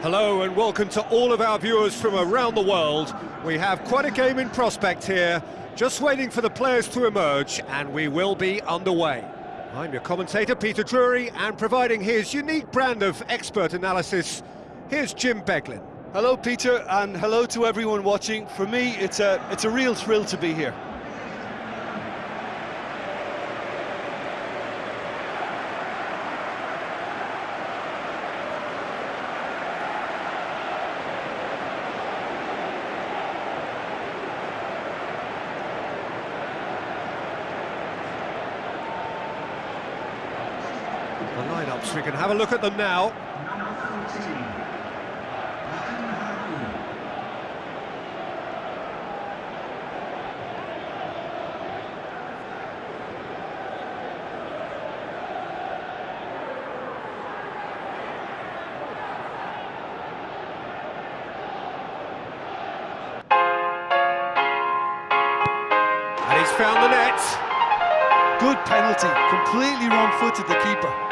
Hello and welcome to all of our viewers from around the world. We have quite a game in prospect here, just waiting for the players to emerge, and we will be underway. I'm your commentator, Peter Drury, and providing his unique brand of expert analysis, here's Jim Beglin. Hello, Peter, and hello to everyone watching. For me, it's a, it's a real thrill to be here. The lineups, we can have a look at them now. And he's found the net. Good penalty, completely wrong-footed the keeper.